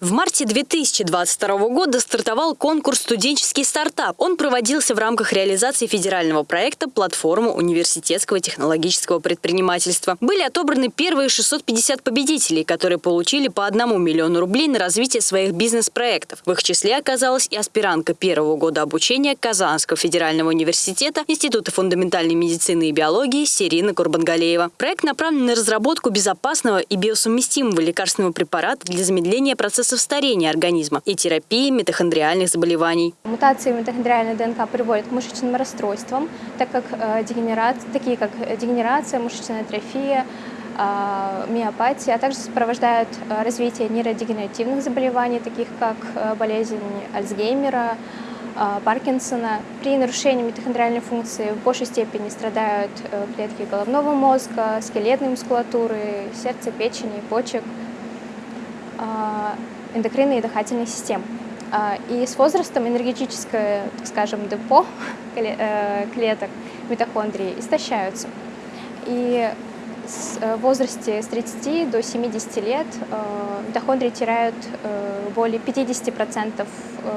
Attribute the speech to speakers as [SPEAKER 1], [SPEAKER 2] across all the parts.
[SPEAKER 1] В марте 2022 года стартовал конкурс «Студенческий стартап». Он проводился в рамках реализации федерального проекта «Платформа университетского технологического предпринимательства». Были отобраны первые 650 победителей, которые получили по одному миллиону рублей на развитие своих бизнес-проектов. В их числе оказалась и аспирантка первого года обучения Казанского федерального университета Института фундаментальной медицины и биологии Сирина Курбангалеева. Проект направлен на разработку безопасного и биосовместимого лекарственного препарата для замедления процесса старения организма и терапии митохондриальных заболеваний.
[SPEAKER 2] Мутации митохондриальной ДНК приводят к мышечным расстройствам, так как э, такие как дегенерация, мышечная атрофия, э, миопатия, а также сопровождают э, развитие нейродегенеративных заболеваний, таких как болезнь Альцгеймера, Паркинсона. При нарушении митохондриальной функции в большей степени страдают клетки головного мозга, скелетной мускулатуры, сердца, печени, почек эндокринной и дыхательной систем. А, и с возрастом энергетическое, так скажем, депо э, клеток митохондрии истощаются. И в возрасте с 30 до 70 лет э, митохондрии теряют э, более 50%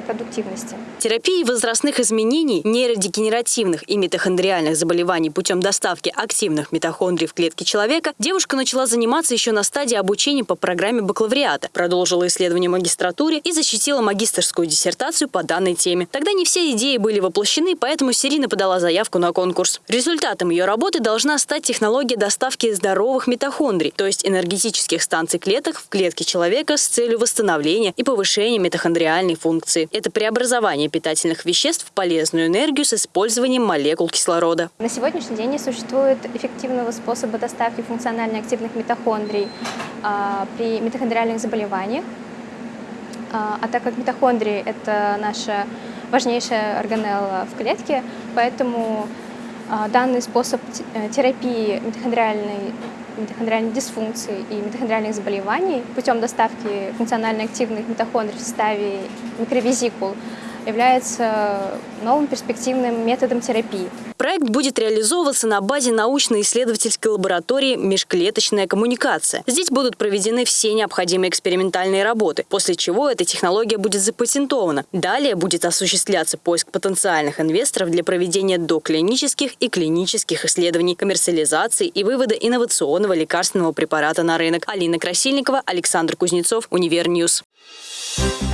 [SPEAKER 2] продуктивности.
[SPEAKER 1] Терапии возрастных изменений, нейродегенеративных и митохондриальных заболеваний путем доставки активных митохондрий в клетки человека девушка начала заниматься еще на стадии обучения по программе бакалавриата, продолжила исследование магистратуре и защитила магистрскую диссертацию по данной теме. Тогда не все идеи были воплощены, поэтому Сирина подала заявку на конкурс. Результатом ее работы должна стать технология доставки здоровых митохондрий, то есть энергетических станций клеток в клетке человека с целью восстановления и повышения митохондриальной функции. Это преобразование питательных веществ в полезную энергию с использованием молекул кислорода.
[SPEAKER 2] На сегодняшний день не существует эффективного способа доставки функционально активных митохондрий а, при митохондриальных заболеваниях. А, а так как митохондрии – это наша важнейшая органелла в клетке, поэтому данный способ э, терапии митохондриальной, митохондриальной дисфункции и митохондриальных заболеваний путем доставки функционально активных митохондрий в составе микровезикул является новым перспективным методом терапии.
[SPEAKER 1] Проект будет реализовываться на базе научно-исследовательской лаборатории «Межклеточная коммуникация». Здесь будут проведены все необходимые экспериментальные работы, после чего эта технология будет запатентована. Далее будет осуществляться поиск потенциальных инвесторов для проведения доклинических и клинических исследований, коммерциализации и вывода инновационного лекарственного препарата на рынок. Алина Красильникова, Александр Кузнецов, Univer News. Thank you